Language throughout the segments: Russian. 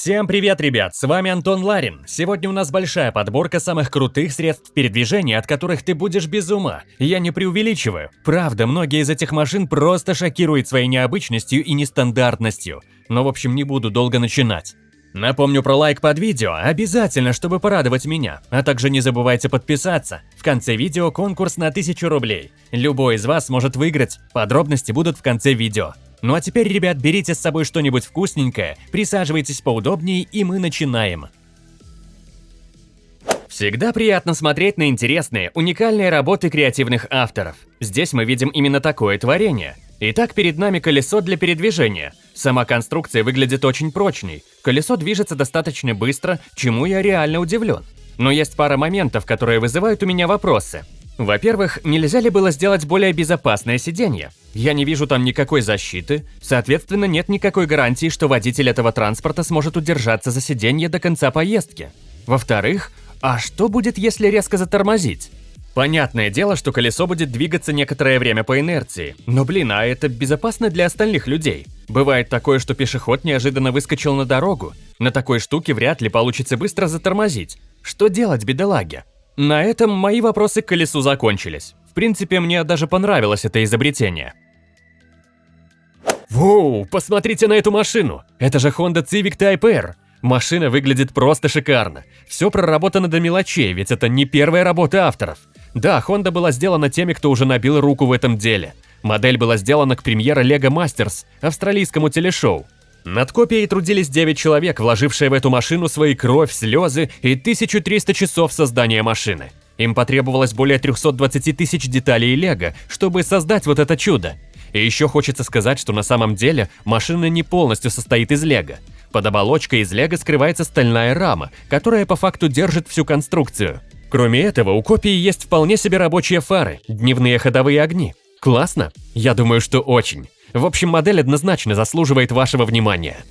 Всем привет, ребят! С вами Антон Ларин. Сегодня у нас большая подборка самых крутых средств передвижения, от которых ты будешь без ума. Я не преувеличиваю. Правда, многие из этих машин просто шокируют своей необычностью и нестандартностью. Но, в общем, не буду долго начинать. Напомню про лайк под видео, обязательно, чтобы порадовать меня. А также не забывайте подписаться. В конце видео конкурс на 1000 рублей. Любой из вас может выиграть. Подробности будут в конце видео. Ну а теперь, ребят, берите с собой что-нибудь вкусненькое, присаживайтесь поудобнее и мы начинаем. Всегда приятно смотреть на интересные, уникальные работы креативных авторов. Здесь мы видим именно такое творение. Итак, перед нами колесо для передвижения. Сама конструкция выглядит очень прочной. Колесо движется достаточно быстро, чему я реально удивлен. Но есть пара моментов, которые вызывают у меня вопросы. Во-первых, нельзя ли было сделать более безопасное сиденье? Я не вижу там никакой защиты, соответственно, нет никакой гарантии, что водитель этого транспорта сможет удержаться за сиденье до конца поездки. Во-вторых, а что будет, если резко затормозить? Понятное дело, что колесо будет двигаться некоторое время по инерции, но блин, а это безопасно для остальных людей. Бывает такое, что пешеход неожиданно выскочил на дорогу. На такой штуке вряд ли получится быстро затормозить. Что делать, бедолаге? На этом мои вопросы к колесу закончились. В принципе, мне даже понравилось это изобретение. Воу, посмотрите на эту машину! Это же Honda Civic Type R. Машина выглядит просто шикарно. Все проработано до мелочей, ведь это не первая работа авторов. Да, Honda была сделана теми, кто уже набил руку в этом деле. Модель была сделана к премьере Lego Masters, австралийскому телешоу. Над копией трудились 9 человек, вложившие в эту машину свои кровь, слезы и 1300 часов создания машины. Им потребовалось более 320 тысяч деталей лего, чтобы создать вот это чудо. И еще хочется сказать, что на самом деле машина не полностью состоит из лего. Под оболочкой из лего скрывается стальная рама, которая по факту держит всю конструкцию. Кроме этого, у копии есть вполне себе рабочие фары, дневные ходовые огни. Классно? Я думаю, что очень. В общем, модель однозначно заслуживает вашего внимания.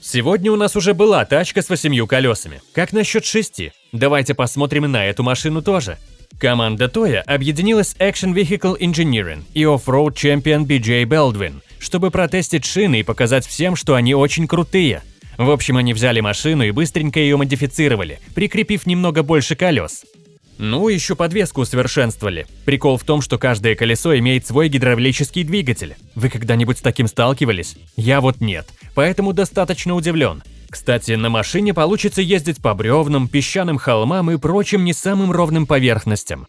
Сегодня у нас уже была тачка с восемью колесами. Как насчет шести? Давайте посмотрим на эту машину тоже. Команда Toya объединилась Action Vehicle Engineering и Off-Road Champion BJ Baldwin, чтобы протестить шины и показать всем, что они очень крутые. В общем, они взяли машину и быстренько ее модифицировали, прикрепив немного больше колес. Ну, еще подвеску усовершенствовали. Прикол в том, что каждое колесо имеет свой гидравлический двигатель. Вы когда-нибудь с таким сталкивались? Я вот нет, поэтому достаточно удивлен. Кстати, на машине получится ездить по бревнам, песчаным холмам и прочим не самым ровным поверхностям.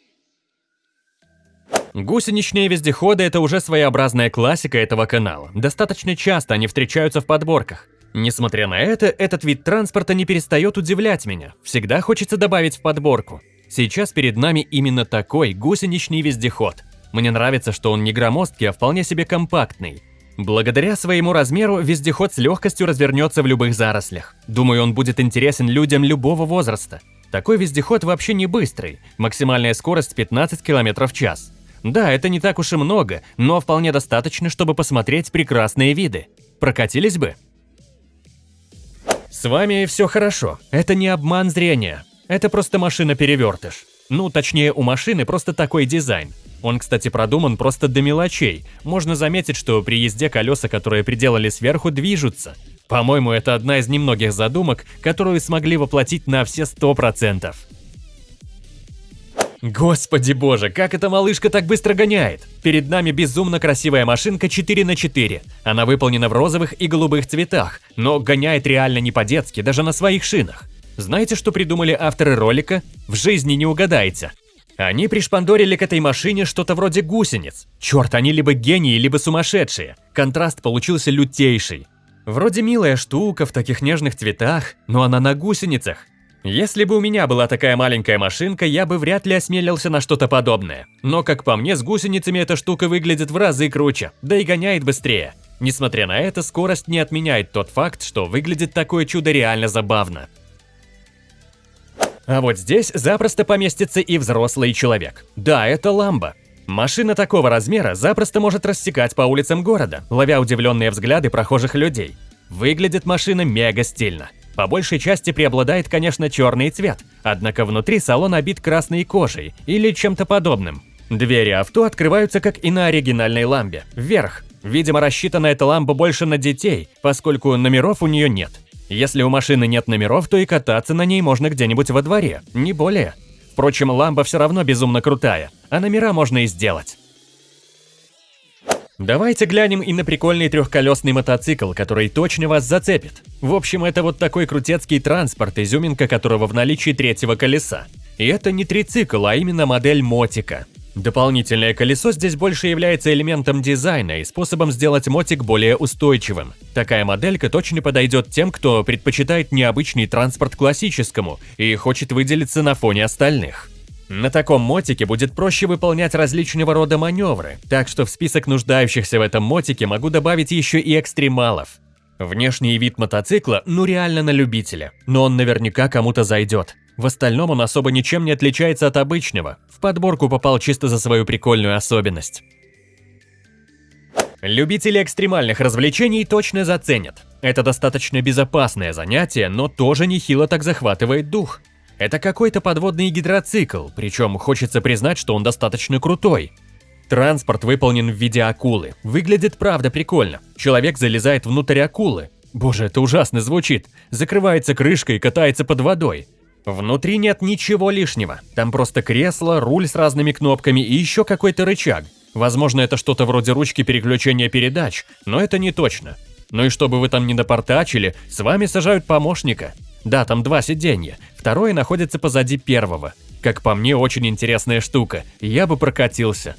Гусеничные вездеходы – это уже своеобразная классика этого канала. Достаточно часто они встречаются в подборках. Несмотря на это, этот вид транспорта не перестает удивлять меня. Всегда хочется добавить в подборку. Сейчас перед нами именно такой гусеничный вездеход. Мне нравится, что он не громоздкий, а вполне себе компактный. Благодаря своему размеру вездеход с легкостью развернется в любых зарослях. Думаю, он будет интересен людям любого возраста. Такой вездеход вообще не быстрый, максимальная скорость 15 км в час. Да, это не так уж и много, но вполне достаточно, чтобы посмотреть прекрасные виды. Прокатились бы? С вами все хорошо, это не обман зрения. Это просто машина-перевертыш. Ну, точнее, у машины просто такой дизайн. Он, кстати, продуман просто до мелочей. Можно заметить, что при езде колеса, которые приделали сверху, движутся. По-моему, это одна из немногих задумок, которую смогли воплотить на все 100%. Господи боже, как эта малышка так быстро гоняет! Перед нами безумно красивая машинка 4 на 4 Она выполнена в розовых и голубых цветах, но гоняет реально не по-детски, даже на своих шинах. Знаете, что придумали авторы ролика? В жизни не угадаете. Они пришпандорили к этой машине что-то вроде гусениц. Черт, они либо гении, либо сумасшедшие. Контраст получился лютейший. Вроде милая штука в таких нежных цветах, но она на гусеницах. Если бы у меня была такая маленькая машинка, я бы вряд ли осмелился на что-то подобное. Но, как по мне, с гусеницами эта штука выглядит в разы круче, да и гоняет быстрее. Несмотря на это, скорость не отменяет тот факт, что выглядит такое чудо реально забавно. А вот здесь запросто поместится и взрослый человек. Да, это ламба. Машина такого размера запросто может рассекать по улицам города, ловя удивленные взгляды прохожих людей. Выглядит машина мега стильно. По большей части преобладает, конечно, черный цвет, однако внутри салон обит красной кожей или чем-то подобным. Двери авто открываются, как и на оригинальной ламбе, вверх. Видимо, рассчитана эта ламба больше на детей, поскольку номеров у нее нет. Если у машины нет номеров, то и кататься на ней можно где-нибудь во дворе, не более. Впрочем, ламба все равно безумно крутая, а номера можно и сделать. Давайте глянем и на прикольный трехколесный мотоцикл, который точно вас зацепит. В общем, это вот такой крутецкий транспорт, изюминка которого в наличии третьего колеса. И это не трицикл, а именно модель мотика. Дополнительное колесо здесь больше является элементом дизайна и способом сделать мотик более устойчивым. Такая моделька точно подойдет тем, кто предпочитает необычный транспорт классическому и хочет выделиться на фоне остальных. На таком мотике будет проще выполнять различного рода маневры, так что в список нуждающихся в этом мотике могу добавить еще и экстремалов. Внешний вид мотоцикла ну реально на любителя, но он наверняка кому-то зайдет. В остальном он особо ничем не отличается от обычного, в подборку попал чисто за свою прикольную особенность. Любители экстремальных развлечений точно заценят. Это достаточно безопасное занятие, но тоже нехило так захватывает дух. Это какой-то подводный гидроцикл, причем хочется признать, что он достаточно крутой. Транспорт выполнен в виде акулы. Выглядит правда прикольно. Человек залезает внутрь акулы. Боже, это ужасно звучит. Закрывается крышкой и катается под водой. Внутри нет ничего лишнего. Там просто кресло, руль с разными кнопками и еще какой-то рычаг. Возможно, это что-то вроде ручки переключения передач, но это не точно. Ну и чтобы вы там не напортачили, с вами сажают помощника. Да, там два сиденья, второе находится позади первого. Как по мне, очень интересная штука, я бы прокатился.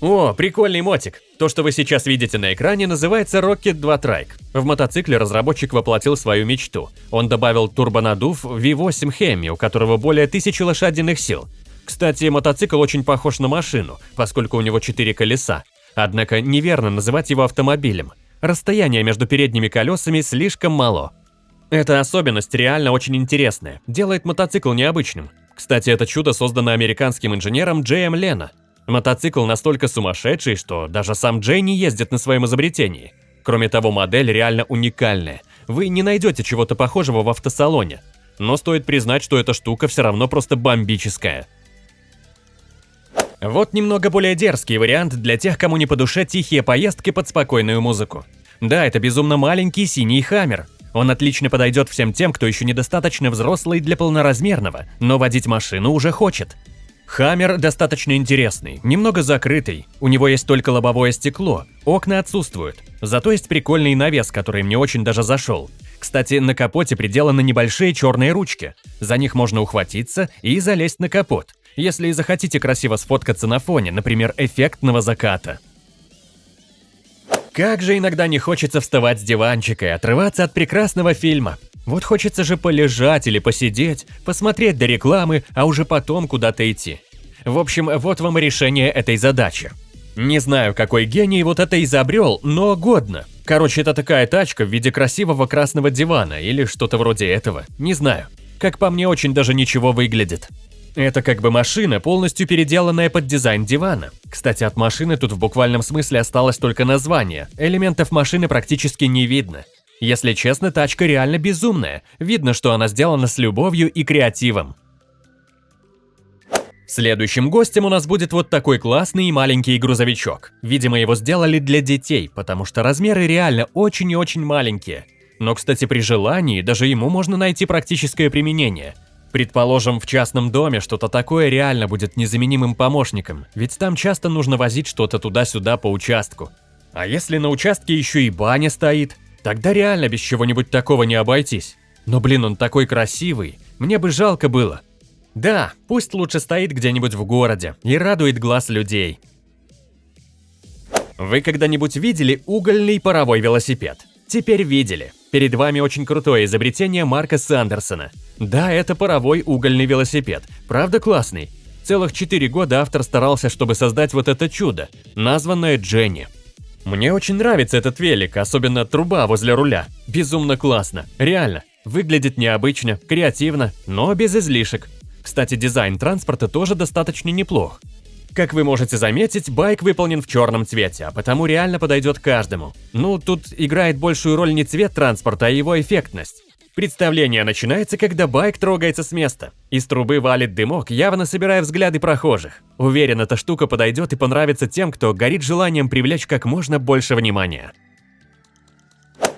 О, прикольный мотик. То, что вы сейчас видите на экране, называется Rocket 2 Trike. В мотоцикле разработчик воплотил свою мечту. Он добавил турбонадув V8 Hemi, у которого более 1000 лошадиных сил. Кстати, мотоцикл очень похож на машину, поскольку у него 4 колеса. Однако неверно называть его автомобилем. Расстояние между передними колесами слишком мало. Эта особенность реально очень интересная, делает мотоцикл необычным. Кстати, это чудо создано американским инженером Джеем Лена. Мотоцикл настолько сумасшедший, что даже сам Джей не ездит на своем изобретении. Кроме того, модель реально уникальная. Вы не найдете чего-то похожего в автосалоне. Но стоит признать, что эта штука все равно просто бомбическая. Вот немного более дерзкий вариант для тех, кому не по душе тихие поездки под спокойную музыку. Да, это безумно маленький синий хаммер, он отлично подойдет всем тем, кто еще недостаточно взрослый для полноразмерного, но водить машину уже хочет. Хаммер достаточно интересный, немного закрытый, у него есть только лобовое стекло, окна отсутствуют, зато есть прикольный навес, который мне очень даже зашел. Кстати, на капоте приделаны небольшие черные ручки, за них можно ухватиться и залезть на капот, если захотите красиво сфоткаться на фоне, например, эффектного заката. Как же иногда не хочется вставать с диванчика и отрываться от прекрасного фильма. Вот хочется же полежать или посидеть, посмотреть до рекламы, а уже потом куда-то идти. В общем, вот вам решение этой задачи. Не знаю, какой гений вот это изобрел, но годно. Короче, это такая тачка в виде красивого красного дивана или что-то вроде этого, не знаю. Как по мне, очень даже ничего выглядит. Это как бы машина, полностью переделанная под дизайн дивана. Кстати, от машины тут в буквальном смысле осталось только название, элементов машины практически не видно. Если честно, тачка реально безумная, видно, что она сделана с любовью и креативом. Следующим гостем у нас будет вот такой классный и маленький грузовичок. Видимо, его сделали для детей, потому что размеры реально очень и очень маленькие. Но, кстати, при желании даже ему можно найти практическое применение – Предположим, в частном доме что-то такое реально будет незаменимым помощником, ведь там часто нужно возить что-то туда-сюда по участку. А если на участке еще и баня стоит, тогда реально без чего-нибудь такого не обойтись. Но блин, он такой красивый, мне бы жалко было. Да, пусть лучше стоит где-нибудь в городе и радует глаз людей. Вы когда-нибудь видели угольный паровой велосипед? Теперь видели. Перед вами очень крутое изобретение Марка Сандерсона. Да, это паровой угольный велосипед. Правда классный? Целых 4 года автор старался, чтобы создать вот это чудо, названное Дженни. Мне очень нравится этот велик, особенно труба возле руля. Безумно классно, реально. Выглядит необычно, креативно, но без излишек. Кстати, дизайн транспорта тоже достаточно неплох. Как вы можете заметить, байк выполнен в черном цвете, а потому реально подойдет каждому. Ну, тут играет большую роль не цвет транспорта, а его эффектность. Представление начинается, когда байк трогается с места. Из трубы валит дымок, явно собирая взгляды прохожих. Уверен, эта штука подойдет и понравится тем, кто горит желанием привлечь как можно больше внимания.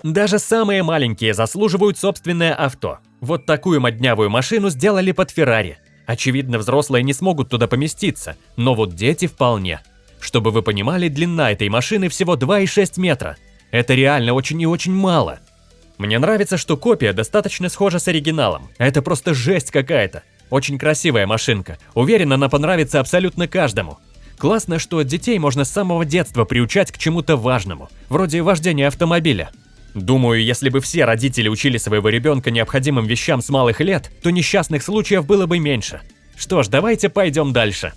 Даже самые маленькие заслуживают собственное авто. Вот такую моднявую машину сделали под Феррари. Очевидно, взрослые не смогут туда поместиться, но вот дети вполне. Чтобы вы понимали, длина этой машины всего 2,6 метра. Это реально очень и очень мало. Мне нравится, что копия достаточно схожа с оригиналом. Это просто жесть какая-то. Очень красивая машинка. Уверен, она понравится абсолютно каждому. Классно, что детей можно с самого детства приучать к чему-то важному, вроде вождения автомобиля. Думаю, если бы все родители учили своего ребенка необходимым вещам с малых лет, то несчастных случаев было бы меньше. Что ж, давайте пойдем дальше.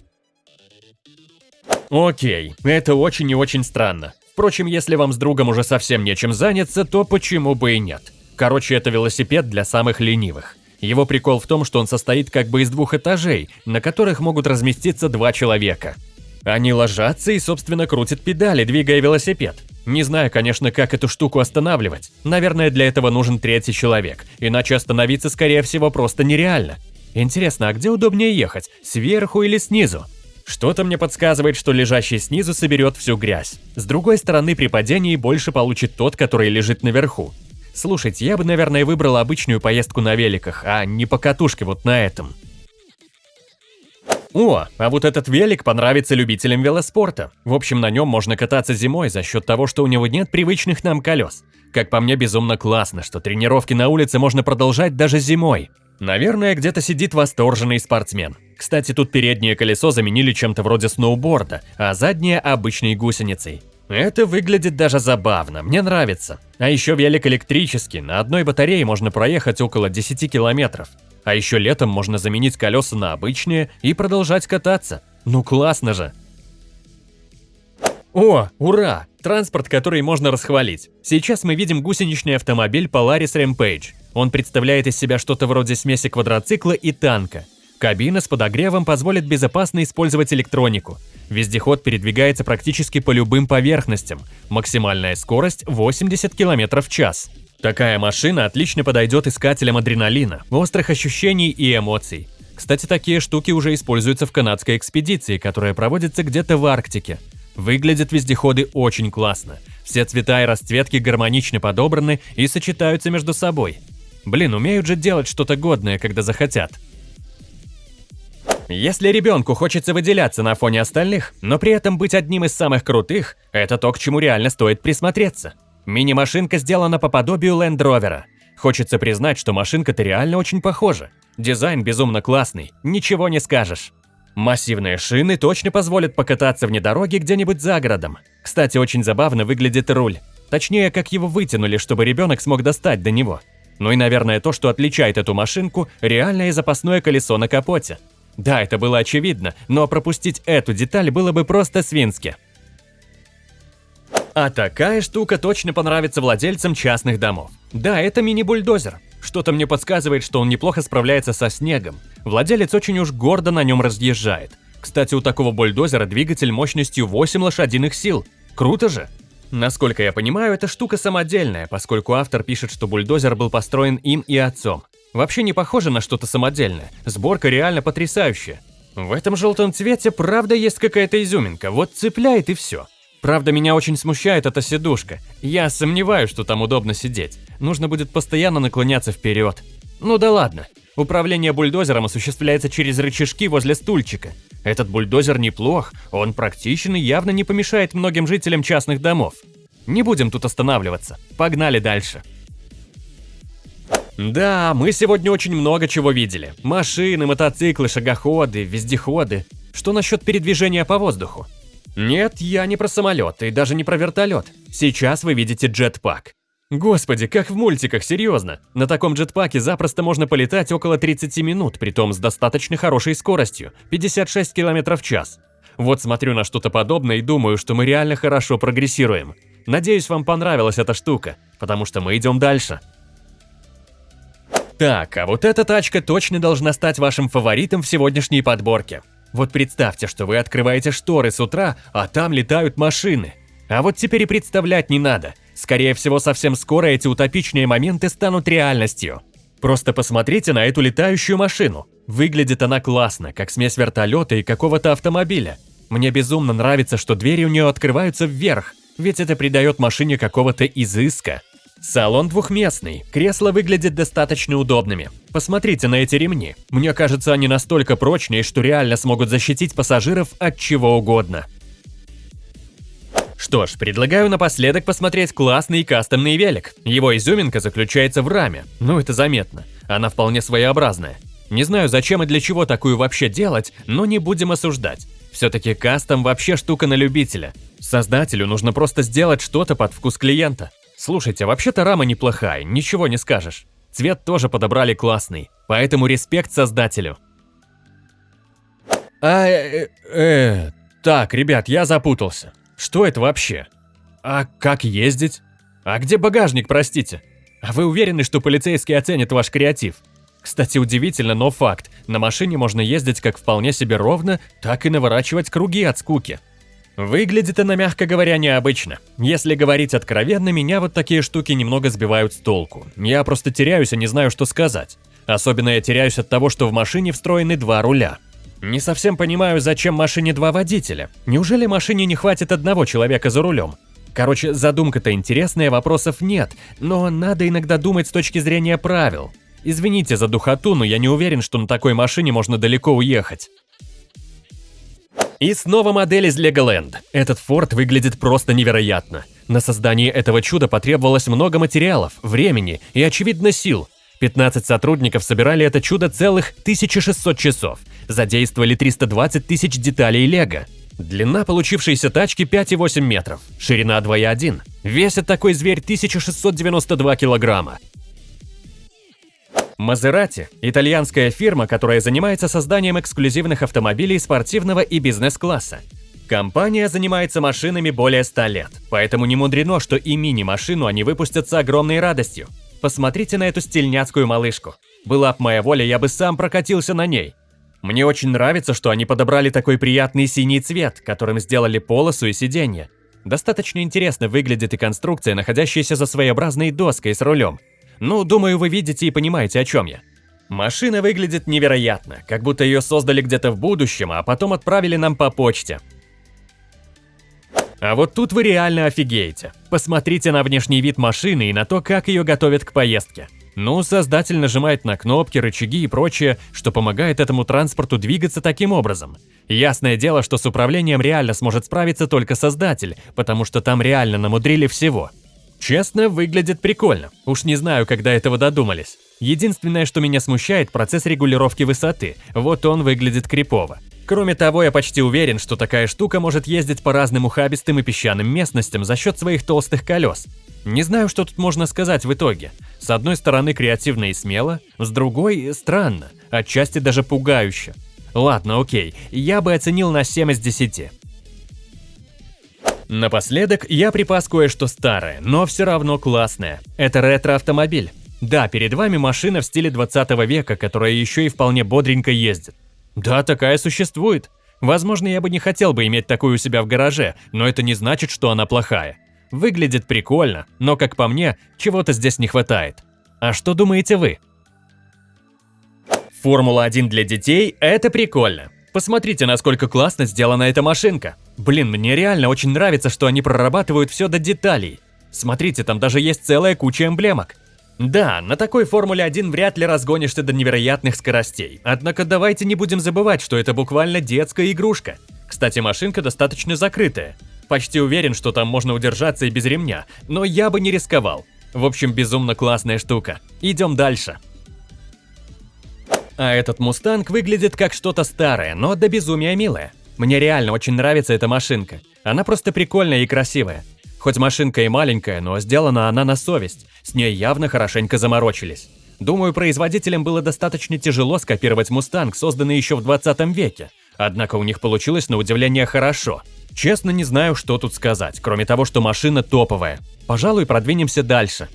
Окей, это очень и очень странно. Впрочем, если вам с другом уже совсем нечем заняться, то почему бы и нет? Короче, это велосипед для самых ленивых. Его прикол в том, что он состоит как бы из двух этажей, на которых могут разместиться два человека. Они ложатся и, собственно, крутят педали, двигая велосипед. Не знаю, конечно, как эту штуку останавливать. Наверное, для этого нужен третий человек, иначе остановиться, скорее всего, просто нереально. Интересно, а где удобнее ехать, сверху или снизу? Что-то мне подсказывает, что лежащий снизу соберет всю грязь. С другой стороны, при падении больше получит тот, который лежит наверху. Слушайте, я бы, наверное, выбрал обычную поездку на великах, а не по катушке вот на этом. О, а вот этот велик понравится любителям велоспорта. В общем, на нем можно кататься зимой за счет того, что у него нет привычных нам колес. Как по мне, безумно классно, что тренировки на улице можно продолжать даже зимой. Наверное, где-то сидит восторженный спортсмен. Кстати, тут переднее колесо заменили чем-то вроде сноуборда, а заднее – обычной гусеницей. Это выглядит даже забавно, мне нравится. А еще велик электрический, на одной батарее можно проехать около 10 километров. А еще летом можно заменить колеса на обычные и продолжать кататься. Ну классно же! О, ура! Транспорт, который можно расхвалить. Сейчас мы видим гусеничный автомобиль Polaris Rampage. Он представляет из себя что-то вроде смеси квадроцикла и танка. Кабина с подогревом позволит безопасно использовать электронику. Вездеход передвигается практически по любым поверхностям. Максимальная скорость 80 км в час. Такая машина отлично подойдет искателям адреналина, острых ощущений и эмоций. Кстати, такие штуки уже используются в канадской экспедиции, которая проводится где-то в Арктике. Выглядят вездеходы очень классно. Все цвета и расцветки гармонично подобраны и сочетаются между собой. Блин, умеют же делать что-то годное, когда захотят. Если ребенку хочется выделяться на фоне остальных, но при этом быть одним из самых крутых, это то, к чему реально стоит присмотреться. Мини-машинка сделана по подобию Land Rover. Хочется признать, что машинка-то реально очень похожа. Дизайн безумно классный, ничего не скажешь. Массивные шины точно позволят покататься вне дороги где-нибудь за городом. Кстати, очень забавно выглядит руль. Точнее, как его вытянули, чтобы ребенок смог достать до него. Ну и, наверное, то, что отличает эту машинку, реальное запасное колесо на капоте. Да, это было очевидно, но пропустить эту деталь было бы просто свински. А такая штука точно понравится владельцам частных домов. Да, это мини-бульдозер. Что-то мне подсказывает, что он неплохо справляется со снегом. Владелец очень уж гордо на нем разъезжает. Кстати, у такого бульдозера двигатель мощностью 8 лошадиных сил. Круто же! Насколько я понимаю, эта штука самодельная, поскольку автор пишет, что бульдозер был построен им и отцом. Вообще не похоже на что-то самодельное. Сборка реально потрясающая. В этом желтом цвете правда есть какая-то изюминка, вот цепляет и все. Правда, меня очень смущает эта сидушка. Я сомневаюсь, что там удобно сидеть. Нужно будет постоянно наклоняться вперед. Ну да ладно. Управление бульдозером осуществляется через рычажки возле стульчика. Этот бульдозер неплох, он практичен и явно не помешает многим жителям частных домов. Не будем тут останавливаться. Погнали дальше. Да, мы сегодня очень много чего видели. Машины, мотоциклы, шагоходы, вездеходы. Что насчет передвижения по воздуху? Нет, я не про самолет и даже не про вертолет. Сейчас вы видите джетпак. Господи, как в мультиках, серьезно. На таком джетпаке запросто можно полетать около 30 минут, притом с достаточно хорошей скоростью, 56 км в час. Вот смотрю на что-то подобное и думаю, что мы реально хорошо прогрессируем. Надеюсь, вам понравилась эта штука, потому что мы идем дальше. Так, а вот эта тачка точно должна стать вашим фаворитом в сегодняшней подборке. Вот представьте, что вы открываете шторы с утра, а там летают машины. А вот теперь и представлять не надо. Скорее всего, совсем скоро эти утопичные моменты станут реальностью. Просто посмотрите на эту летающую машину. Выглядит она классно, как смесь вертолета и какого-то автомобиля. Мне безумно нравится, что двери у нее открываются вверх, ведь это придает машине какого-то изыска. Салон двухместный, кресла выглядят достаточно удобными. Посмотрите на эти ремни. Мне кажется, они настолько прочные, что реально смогут защитить пассажиров от чего угодно. Что ж, предлагаю напоследок посмотреть классный кастомный велик. Его изюминка заключается в раме, ну это заметно. Она вполне своеобразная. Не знаю, зачем и для чего такую вообще делать, но не будем осуждать. Все-таки кастом вообще штука на любителя. Создателю нужно просто сделать что-то под вкус клиента. Слушайте, вообще-то рама неплохая, ничего не скажешь. Цвет тоже подобрали классный, поэтому респект создателю. А, э, э, так, ребят, я запутался. Что это вообще? А как ездить? А где багажник, простите? А вы уверены, что полицейские оценят ваш креатив? Кстати, удивительно, но факт. На машине можно ездить как вполне себе ровно, так и наворачивать круги от скуки. Выглядит она, мягко говоря, необычно. Если говорить откровенно, меня вот такие штуки немного сбивают с толку. Я просто теряюсь и не знаю, что сказать. Особенно я теряюсь от того, что в машине встроены два руля. Не совсем понимаю, зачем машине два водителя. Неужели машине не хватит одного человека за рулем? Короче, задумка-то интересная, вопросов нет, но надо иногда думать с точки зрения правил. Извините за духоту, но я не уверен, что на такой машине можно далеко уехать. И снова модель из Legoland. Этот форт выглядит просто невероятно. На создание этого чуда потребовалось много материалов, времени и, очевидно, сил. 15 сотрудников собирали это чудо целых 1600 часов, задействовали 320 тысяч деталей лего. Длина получившейся тачки 5,8 метров, ширина 2,1. Весит такой зверь 1692 килограмма. Мазерати – итальянская фирма, которая занимается созданием эксклюзивных автомобилей спортивного и бизнес-класса. Компания занимается машинами более 100 лет, поэтому не мудрено, что и мини-машину они выпустят с огромной радостью. Посмотрите на эту стильняцкую малышку. Была б моя воля, я бы сам прокатился на ней. Мне очень нравится, что они подобрали такой приятный синий цвет, которым сделали полосу и сиденье. Достаточно интересно выглядит и конструкция, находящаяся за своеобразной доской с рулем. Ну, думаю, вы видите и понимаете, о чем я. Машина выглядит невероятно, как будто ее создали где-то в будущем, а потом отправили нам по почте. А вот тут вы реально офигеете. Посмотрите на внешний вид машины и на то, как ее готовят к поездке. Ну, создатель нажимает на кнопки, рычаги и прочее, что помогает этому транспорту двигаться таким образом. Ясное дело, что с управлением реально сможет справиться только создатель, потому что там реально намудрили всего. Честно, выглядит прикольно. Уж не знаю, когда этого додумались. Единственное, что меня смущает, процесс регулировки высоты. Вот он выглядит крипово. Кроме того, я почти уверен, что такая штука может ездить по разным ухабистым и песчаным местностям за счет своих толстых колес. Не знаю, что тут можно сказать в итоге. С одной стороны креативно и смело, с другой странно, отчасти даже пугающе. Ладно, окей, я бы оценил на 7 из 10. Напоследок я припас кое-что старое, но все равно классное. Это ретро-автомобиль. Да, перед вами машина в стиле 20 века, которая еще и вполне бодренько ездит. Да, такая существует. Возможно, я бы не хотел бы иметь такую у себя в гараже, но это не значит, что она плохая. Выглядит прикольно, но, как по мне, чего-то здесь не хватает. А что думаете вы? Формула-1 для детей – это прикольно. Посмотрите, насколько классно сделана эта машинка. Блин, мне реально очень нравится, что они прорабатывают все до деталей. Смотрите, там даже есть целая куча эмблемок. Да, на такой Формуле 1 вряд ли разгонишься до невероятных скоростей. Однако давайте не будем забывать, что это буквально детская игрушка. Кстати, машинка достаточно закрытая. Почти уверен, что там можно удержаться и без ремня, но я бы не рисковал. В общем, безумно классная штука. Идем дальше. А этот Мустанг выглядит как что-то старое, но до безумия милое. Мне реально очень нравится эта машинка. Она просто прикольная и красивая. Хоть машинка и маленькая, но сделана она на совесть. С ней явно хорошенько заморочились. Думаю, производителям было достаточно тяжело скопировать Мустанг, созданный еще в 20 веке. Однако у них получилось на удивление хорошо. Честно не знаю, что тут сказать, кроме того, что машина топовая. Пожалуй, продвинемся дальше.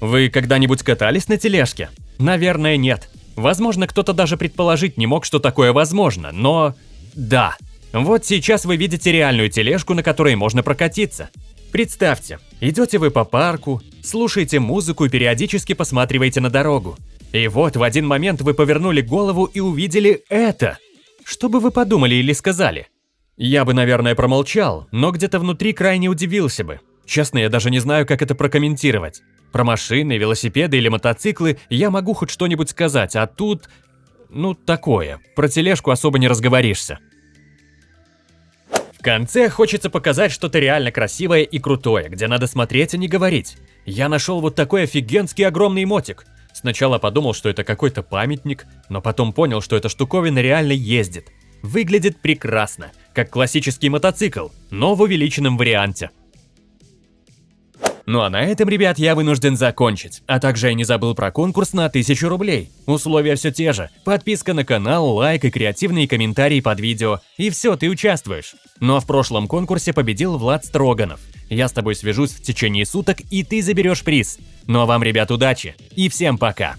Вы когда-нибудь катались на тележке? Наверное, нет. Возможно, кто-то даже предположить не мог, что такое возможно, но... Да. Вот сейчас вы видите реальную тележку, на которой можно прокатиться. Представьте, идете вы по парку, слушаете музыку и периодически посматриваете на дорогу. И вот в один момент вы повернули голову и увидели это. Что бы вы подумали или сказали? Я бы, наверное, промолчал, но где-то внутри крайне удивился бы. Честно, я даже не знаю, как это прокомментировать. Про машины, велосипеды или мотоциклы я могу хоть что-нибудь сказать, а тут... Ну, такое. Про тележку особо не разговоришься. В конце хочется показать что-то реально красивое и крутое, где надо смотреть, а не говорить. Я нашел вот такой офигенский огромный мотик. Сначала подумал, что это какой-то памятник, но потом понял, что эта штуковина реально ездит. Выглядит прекрасно, как классический мотоцикл, но в увеличенном варианте. Ну а на этом, ребят, я вынужден закончить. А также я не забыл про конкурс на 1000 рублей. Условия все те же. Подписка на канал, лайк и креативные комментарии под видео. И все, ты участвуешь. Ну а в прошлом конкурсе победил Влад Строганов. Я с тобой свяжусь в течение суток, и ты заберешь приз. Ну а вам, ребят, удачи. И всем пока.